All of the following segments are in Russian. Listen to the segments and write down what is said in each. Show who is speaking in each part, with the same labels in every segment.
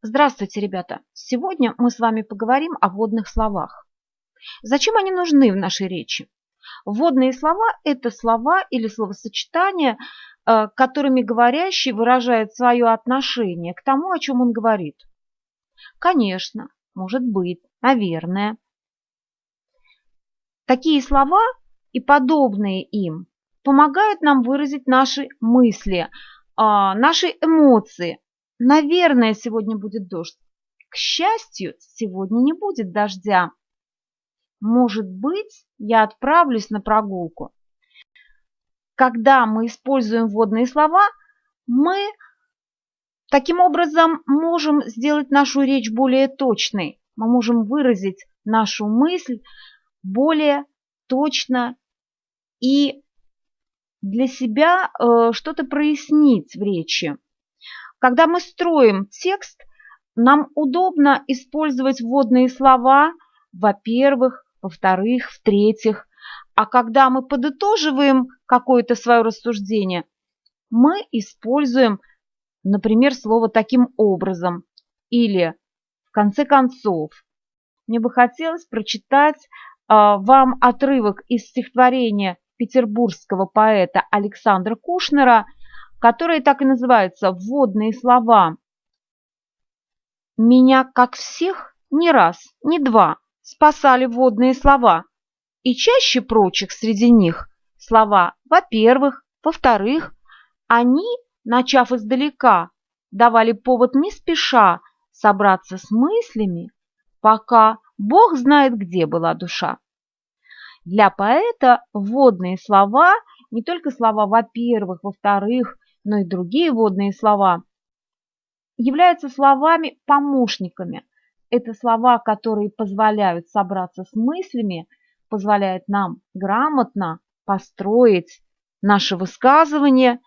Speaker 1: Здравствуйте, ребята! Сегодня мы с вами поговорим о вводных словах. Зачем они нужны в нашей речи? Вводные слова – это слова или словосочетания, э, которыми говорящий выражает свое отношение к тому, о чем он говорит. Конечно, может быть, наверное. Такие слова и подобные им помогают нам выразить наши мысли, а, наши эмоции, Наверное, сегодня будет дождь. К счастью, сегодня не будет дождя. Может быть, я отправлюсь на прогулку. Когда мы используем вводные слова, мы таким образом можем сделать нашу речь более точной. Мы можем выразить нашу мысль более точно и для себя э, что-то прояснить в речи. Когда мы строим текст, нам удобно использовать вводные слова, во-первых, во-вторых, в-третьих. А когда мы подытоживаем какое-то свое рассуждение, мы используем, например, слово таким образом или в конце концов. Мне бы хотелось прочитать э, вам отрывок из стихотворения петербургского поэта Александра Кушнера – которые так и называются «вводные слова». Меня, как всех, не раз, не два спасали вводные слова, и чаще прочих среди них слова «во-первых», «во-вторых», они, начав издалека, давали повод не спеша собраться с мыслями, пока Бог знает, где была душа. Для поэта вводные слова, не только слова «во-первых», «во-вторых», но и другие водные слова, являются словами-помощниками. Это слова, которые позволяют собраться с мыслями, позволяют нам грамотно построить наше высказывание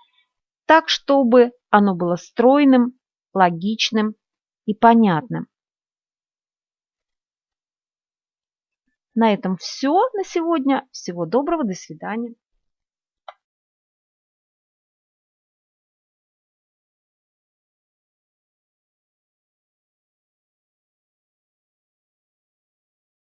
Speaker 1: так, чтобы оно было стройным, логичным и понятным. На этом все на сегодня. Всего доброго, до свидания.